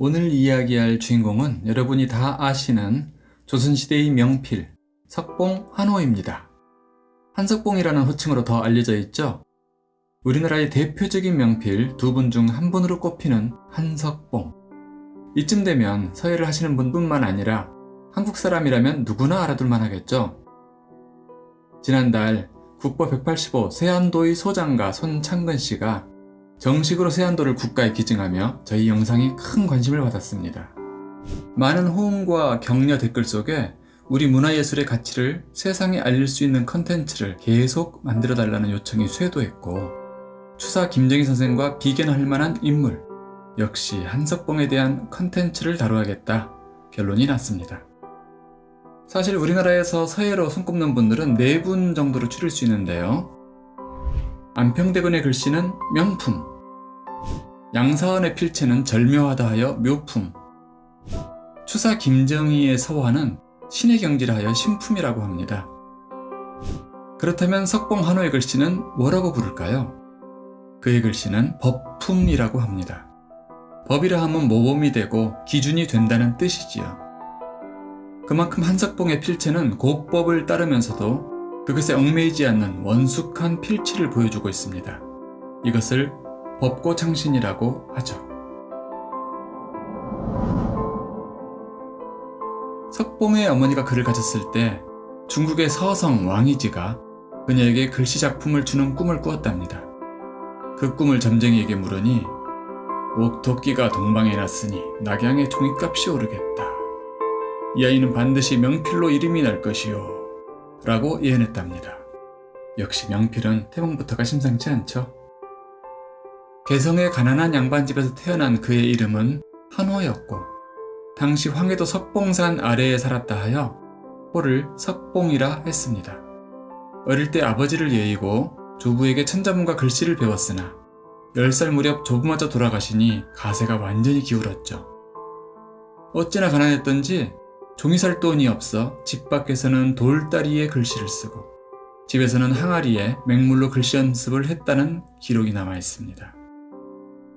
오늘 이야기할 주인공은 여러분이 다 아시는 조선시대의 명필 석봉 한호입니다. 한석봉이라는 호칭으로 더 알려져 있죠. 우리나라의 대표적인 명필 두 분 중 한 분으로 꼽히는 한석봉. 이쯤 되면 서예를 하시는 분뿐만 아니라 한국 사람이라면 누구나 알아둘 만 하겠죠. 지난달 국보 185 세안도의 소장가 손창근 씨가 정식으로 세한도를 국가에 기증하며 저희 영상에 큰 관심을 받았습니다. 많은 호응과 격려 댓글 속에 우리 문화예술의 가치를 세상에 알릴 수 있는 컨텐츠를 계속 만들어 달라는 요청이 쇄도했고 추사 김정희 선생과 비견할 만한 인물 역시 한석봉에 대한 컨텐츠를 다루어야겠다 결론이 났습니다. 사실 우리나라에서 서예로 손꼽는 분들은 네 분 정도로 추릴 수 있는데요. 안평대군의 글씨는 명품, 양사원의 필체는 절묘하다 하여 묘품, 추사 김정희의 서화는 신의 경지를 하여 신품이라고 합니다. 그렇다면 석봉 한호의 글씨는 뭐라고 부를까요? 그의 글씨는 법품이라고 합니다. 법이라 하면 모범이 되고 기준이 된다는 뜻이지요. 그만큼 한석봉의 필체는 곡법을 따르면서도 그것에 얽매이지 않는 원숙한 필치를 보여주고 있습니다. 이것을 법고 창신이라고 하죠. 석봉의 어머니가 그를 가졌을 때 중국의 서성 왕이지가 그녀에게 글씨 작품을 주는 꿈을 꾸었답니다. 그 꿈을 점쟁이에게 물으니 옥토끼가 동방에 났으니 낙양의 종이값이 오르겠다. 이 아이는 반드시 명필로 이름이 날 것이요 라고 예언했답니다. 역시 명필은 태몽부터가 심상치 않죠. 개성의 가난한 양반집에서 태어난 그의 이름은 한호였고 당시 황해도 석봉산 아래에 살았다 하여 호를 석봉이라 했습니다. 어릴 때 아버지를 예이고 조부에게 천자문과 글씨를 배웠으나 10살 무렵 조부마저 돌아가시니 가세가 완전히 기울었죠. 어찌나 가난했던지 종이 살 돈이 없어 집 밖에서는 돌다리에 글씨를 쓰고 집에서는 항아리에 맹물로 글씨 연습을 했다는 기록이 남아 있습니다.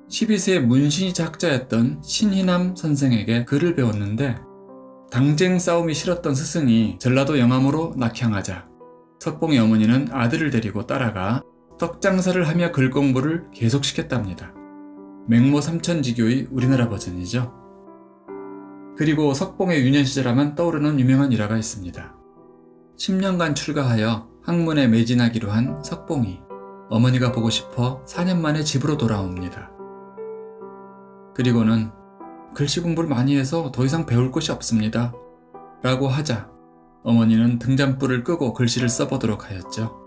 12세 문신이 작자였던 신희남 선생에게 글을 배웠는데 당쟁 싸움이 싫었던 스승이 전라도 영암으로 낙향하자 석봉의 어머니는 아들을 데리고 따라가 떡장사를 하며 글 공부를 계속시켰답니다. 맹모 삼천지교의 우리나라 버전이죠. 그리고 석봉의 유년 시절하면 떠오르는 유명한 일화가 있습니다. 10년간 출가하여 학문에 매진하기로 한 석봉이 어머니가 보고 싶어 4년 만에 집으로 돌아옵니다. 그리고는 글씨 공부를 많이 해서 더 이상 배울 것이 없습니다. 라고 하자 어머니는 등잔불을 끄고 글씨를 써보도록 하였죠.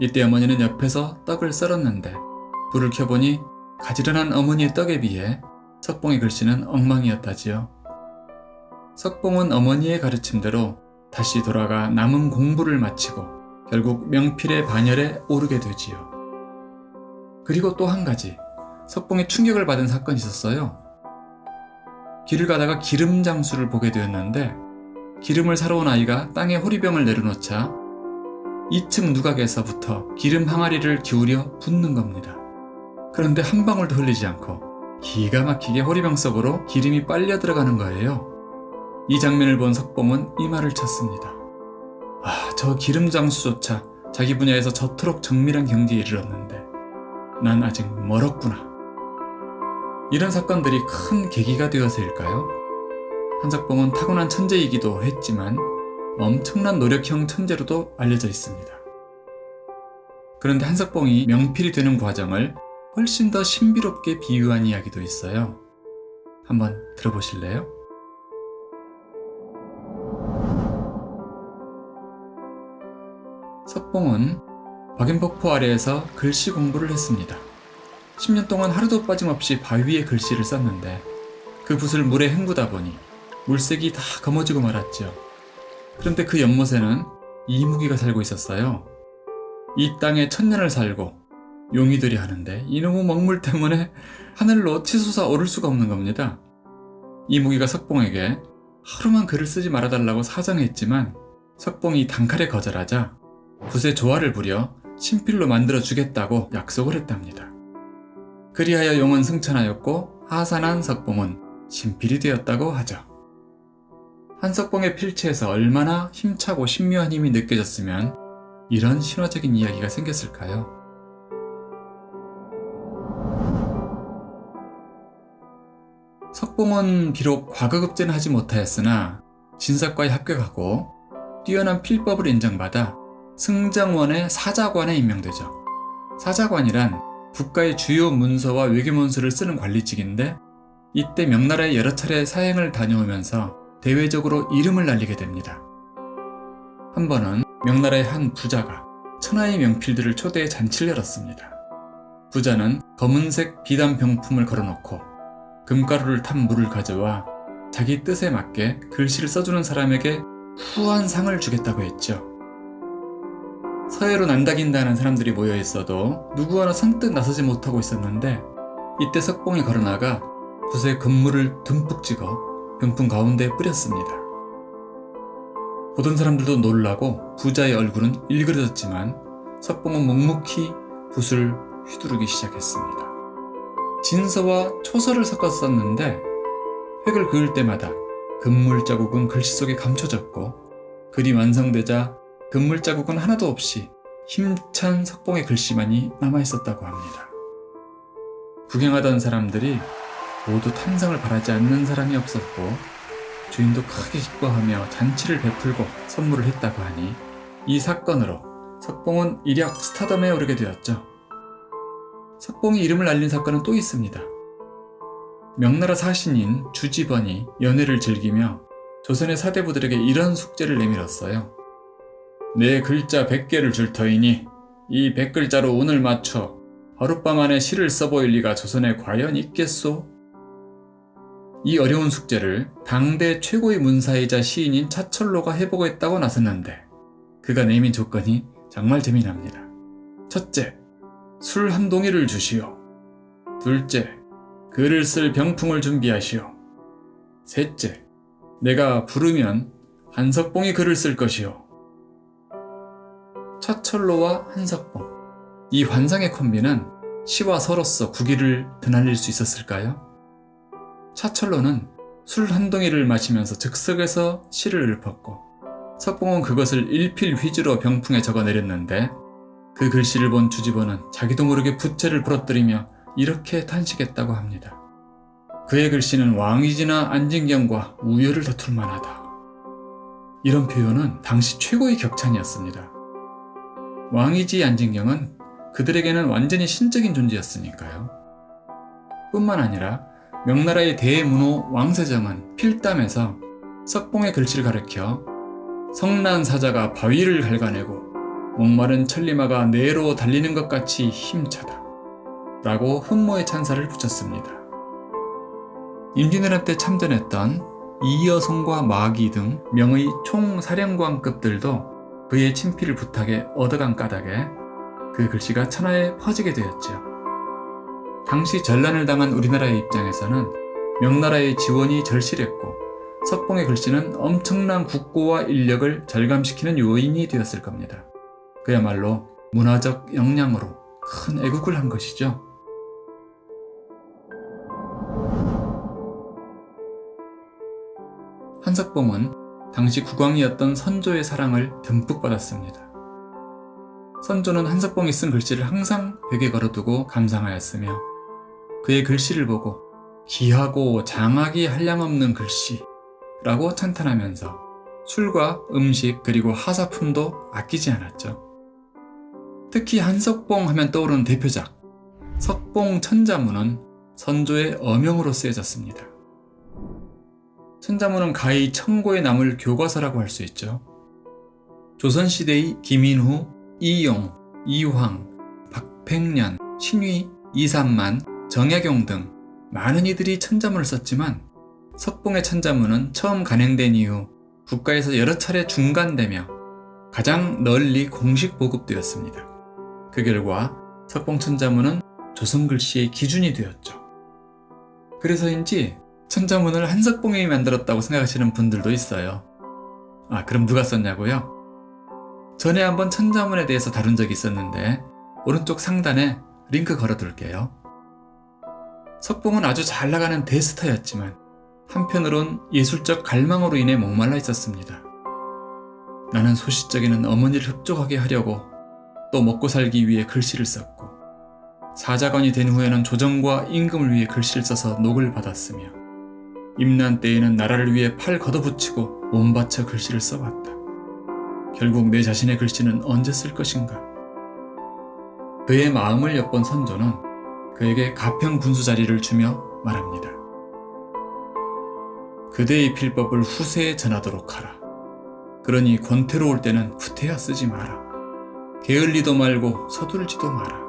이때 어머니는 옆에서 떡을 썰었는데 불을 켜보니 가지런한 어머니의 떡에 비해 석봉의 글씨는 엉망이었다지요. 석봉은 어머니의 가르침대로 다시 돌아가 남은 공부를 마치고 결국 명필의 반열에 오르게 되지요. 그리고 또 한 가지 석봉이 충격을 받은 사건이 있었어요. 길을 가다가 기름 장수를 보게 되었는데 기름을 사러 온 아이가 땅에 호리병을 내려놓자 2층 누각에서부터 기름 항아리를 기울여 붓는 겁니다. 그런데 한 방울도 흘리지 않고 기가 막히게 호리병 속으로 기름이 빨려 들어가는 거예요. 이 장면을 본 석봉은 이 말을 쳤습니다. 아, 저 기름장수조차 자기 분야에서 저토록 정밀한 경지에 이르렀는데 난 아직 멀었구나. 이런 사건들이 큰 계기가 되어서일까요? 한석봉은 타고난 천재이기도 했지만 엄청난 노력형 천재로도 알려져 있습니다. 그런데 한석봉이 명필이 되는 과정을 훨씬 더 신비롭게 비유한 이야기도 있어요. 한번 들어보실래요? 석봉은 박인폭포 아래에서 글씨 공부를 했습니다. 10년 동안 하루도 빠짐없이 바위에 글씨를 썼는데 그 붓을 물에 헹구다 보니 물색이 다 검어지고 말았죠. 그런데 그 연못에는 이무기가 살고 있었어요. 이 땅에 천년을 살고 용이들이 하는데 이놈의 먹물 때문에 하늘로 치솟아 오를 수가 없는 겁니다. 이무기가 석봉에게 하루만 글을 쓰지 말아달라고 사정했지만 석봉이 단칼에 거절하자 붓에 조화를 부려 신필로 만들어 주겠다고 약속을 했답니다. 그리하여 용은 승천하였고 하산한 석봉은 신필이 되었다고 하죠. 한석봉의 필체에서 얼마나 힘차고 신묘한 힘이 느껴졌으면 이런 신화적인 이야기가 생겼을까요? 석봉은 비록 과거급제는 하지 못하였으나 진사과에 합격하고 뛰어난 필법을 인정받아 승정원의 사자관에 임명되죠. 사자관이란 국가의 주요 문서와 외교문서를 쓰는 관리직인데 이때 명나라에 여러 차례 사행을 다녀오면서 대외적으로 이름을 날리게 됩니다. 한 번은 명나라의 한 부자가 천하의 명필들을 초대해 잔치를 열었습니다. 부자는 검은색 비단 병품을 걸어놓고 금가루를 탄 물을 가져와 자기 뜻에 맞게 글씨를 써주는 사람에게 후한 상을 주겠다고 했죠. 서해로 난다긴다는 사람들이 모여 있어도 누구 하나 선뜻 나서지 못하고 있었는데 이때 석봉이 걸어나가 붓에 금물을 듬뿍 찍어 병풍 가운데 뿌렸습니다. 보던 사람들도 놀라고 부자의 얼굴은 일그러졌지만 석봉은 묵묵히 붓을 휘두르기 시작했습니다. 진서와 초서를 섞어 썼는데 획을 그을 때마다 금물 자국은 글씨 속에 감춰졌고 글이 완성되자 금물 자국은 하나도 없이 힘찬 석봉의 글씨만이 남아있었다고 합니다. 구경하던 사람들이 모두 탄성을 바라지 않는 사람이 없었고 주인도 크게 기뻐하며 잔치를 베풀고 선물을 했다고 하니 이 사건으로 석봉은 일약 스타덤에 오르게 되었죠. 석봉이 이름을 알린 사건은 또 있습니다. 명나라 사신인 주지번이 연애를 즐기며 조선의 사대부들에게 이런 숙제를 내밀었어요. 내 글자 100개를 줄 터이니 이 100글자로 운을 맞춰 하룻밤 안에 시를 써보일 리가 조선에 과연 있겠소? 이 어려운 숙제를 당대 최고의 문사이자 시인인 차철로가 해보겠다고 나섰는데 그가 내민 조건이 정말 재미납니다. 첫째, 술 한 동이를 주시오. 둘째, 글을 쓸 병풍을 준비하시오. 셋째, 내가 부르면 한석봉이 글을 쓸 것이오. 차철로와 한석봉. 이 환상의 콤비는 시와 서로서 구기를 드날릴 수 있었을까요? 차철로는 술 한 동이를 마시면서 즉석에서 시를 읊었고 석봉은 그것을 일필휘지로 병풍에 적어 내렸는데 그 글씨를 본 주지보는 자기도 모르게 부채를 부러뜨리며 이렇게 탄식했다고 합니다. 그의 글씨는 왕이지나 안진경과 우열을 다툴 만하다. 이런 표현은 당시 최고의 격찬이었습니다. 왕이지 안진경은 그들에게는 완전히 신적인 존재였으니까요. 뿐만 아니라 명나라의 대문호 왕세정은 필담에서 석봉의 글씨를 가르켜 성난 사자가 바위를 갉아내고 목마른 천리마가 내로 달리는 것 같이 힘차다. 라고 흠모의 찬사를 붙였습니다. 임진왜란 때 참전했던 이여성과 마기 등 명의 총사령관급들도 그의 친필을 부탁해 얻어간 까닭에 그 글씨가 천하에 퍼지게 되었죠. 당시 전란을 당한 우리나라의 입장에서는 명나라의 지원이 절실했고 석봉의 글씨는 엄청난 국고와 인력을 절감시키는 요인이 되었을 겁니다. 그야말로 문화적 역량으로 큰 애국을 한 것이죠. 한석봉은 당시 국왕이었던 선조의 사랑을 듬뿍 받았습니다. 선조는 한석봉이 쓴 글씨를 항상 벽에 걸어두고 감상하였으며 그의 글씨를 보고 귀하고 장하기 한량없는 글씨라고 찬탄하면서 술과 음식 그리고 하사품도 아끼지 않았죠. 특히 한석봉 하면 떠오르는 대표작 석봉 천자문은 선조의 어명으로 쓰여졌습니다. 천자문은 가히 청고에 남을 교과서라고 할 수 있죠. 조선시대의 김인후, 이용, 이황, 박팽년, 신위, 이삼만, 정약용 등 많은 이들이 천자문을 썼지만 석봉의 천자문은 처음 간행된 이후 국가에서 여러 차례 중간되며 가장 널리 공식 보급되었습니다. 그 결과 석봉 천자문은 조선 글씨의 기준이 되었죠. 그래서인지 천자문을 한석봉이 만들었다고 생각하시는 분들도 있어요. 아, 그럼 누가 썼냐고요? 전에 한번 천자문에 대해서 다룬 적이 있었는데 오른쪽 상단에 링크 걸어둘게요. 석봉은 아주 잘 나가는 대스타였지만 한편으론 예술적 갈망으로 인해 목말라 있었습니다. 나는 소시적에는 어머니를 흡족하게 하려고 또 먹고 살기 위해 글씨를 썼고 사자관이 된 후에는 조정과 임금을 위해 글씨를 써서 녹을 받았으며 임난 때에는 나라를 위해 팔 걷어붙이고 몸 바쳐 글씨를 써봤다. 결국 내 자신의 글씨는 언제 쓸 것인가? 그의 마음을 엿본 선조는 그에게 가평 군수 자리를 주며 말합니다. 그대의 필법을 후세에 전하도록 하라. 그러니 권태로울 때는 후퇴야 쓰지 마라. 게을리도 말고 서둘지도 마라.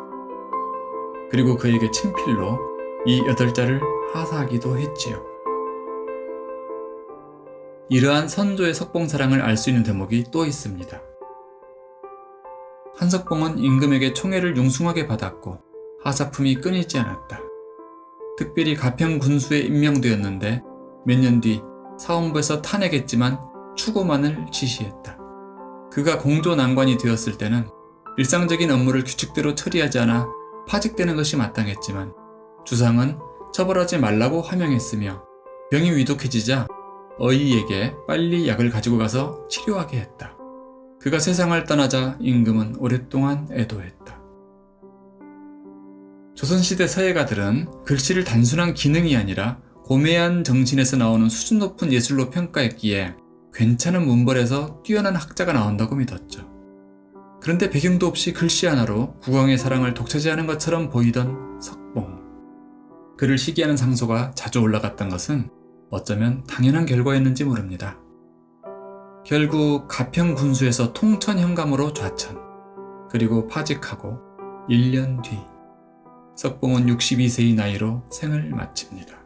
그리고 그에게 친필로 이 여덟 자를 하사하기도 했지요. 이러한 선조의 석봉사랑을 알 수 있는 대목이 또 있습니다. 한석봉은 임금에게 총애를 융숭하게 받았고 하사품이 끊이지 않았다. 특별히 가평 군수에 임명되었는데 몇 년 뒤 사원부에서 탄핵했지만 추고만을 지시했다. 그가 공조 난관이 되었을 때는 일상적인 업무를 규칙대로 처리하지 않아 파직되는 것이 마땅했지만 주상은 처벌하지 말라고 하명했으며 병이 위독해지자 어이에게 빨리 약을 가지고 가서 치료하게 했다. 그가 세상을 떠나자 임금은 오랫동안 애도했다. 조선시대 서예가들은 글씨를 단순한 기능이 아니라 고매한 정신에서 나오는 수준 높은 예술로 평가했기에 괜찮은 문벌에서 뛰어난 학자가 나온다고 믿었죠. 그런데 배경도 없이 글씨 하나로 국왕의 사랑을 독차지하는 것처럼 보이던 석봉. 그를 시기하는 상소가 자주 올라갔던 것은 어쩌면 당연한 결과였는지 모릅니다. 결국 가평 군수에서 통천 현감으로 좌천, 그리고 파직하고 1년 뒤 석봉은 62세의 나이로 생을 마칩니다.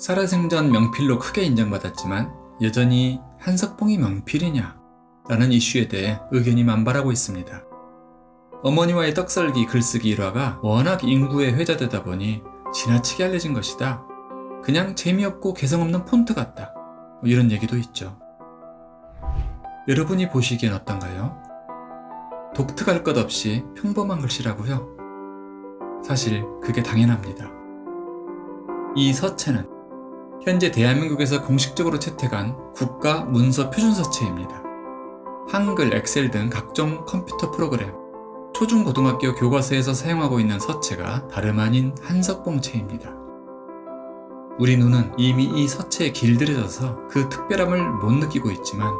살아생전 명필로 크게 인정받았지만 여전히 한석봉이 명필이냐? 라는 이슈에 대해 의견이 만발하고 있습니다. 어머니와의 떡썰기 글쓰기 일화가 워낙 인구에 회자되다 보니 지나치게 알려진 것이다. 그냥 재미없고 개성없는 폰트 같다. 뭐 이런 얘기도 있죠. 여러분이 보시기엔 어떤가요? 독특할 것 없이 평범한 글씨라고요? 사실 그게 당연합니다. 이 서체는 현재 대한민국에서 공식적으로 채택한 국가 문서 표준 서체입니다. 한글, 엑셀 등 각종 컴퓨터 프로그램, 초중고등학교 교과서에서 사용하고 있는 서체가 다름 아닌 한석봉체입니다. 우리 눈은 이미 이 서체에 길들여져서 그 특별함을 못 느끼고 있지만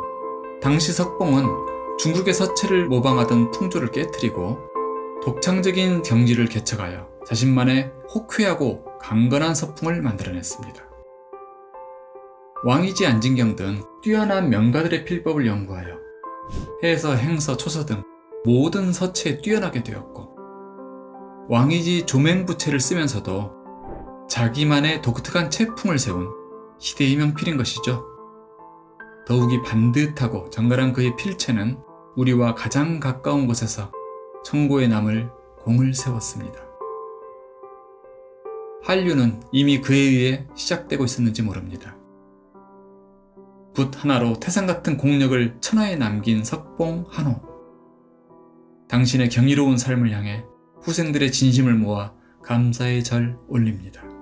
당시 석봉은 중국의 서체를 모방하던 풍조를 깨뜨리고 독창적인 경지를 개척하여 자신만의 호쾌하고 강건한 서풍을 만들어냈습니다. 왕이지 안진경 등 뛰어난 명가들의 필법을 연구하여 해서, 행서, 초서 등 모든 서체에 뛰어나게 되었고 왕이지 조맹부체를 쓰면서도 자기만의 독특한 체풍을 세운 시대의 명필인 것이죠. 더욱이 반듯하고 정갈한 그의 필체는 우리와 가장 가까운 곳에서 청고에 남을 공을 세웠습니다. 한류는 이미 그에 의해 시작되고 있었는지 모릅니다. 붓 하나로 태산 같은 공력을 천하에 남긴 석봉 한호. 당신의 경이로운 삶을 향해 후생들의 진심을 모아 감사의 절 올립니다.